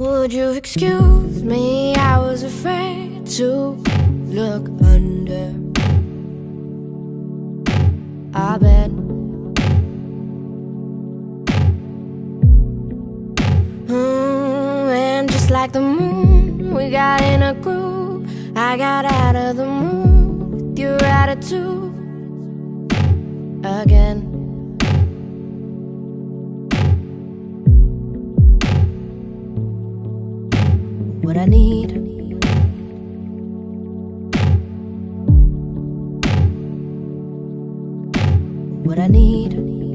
Would you excuse me? I was afraid to look under our bed. Mm, and just like the moon, we got in a groove. I got out of the mood with your attitude What I need. What I need.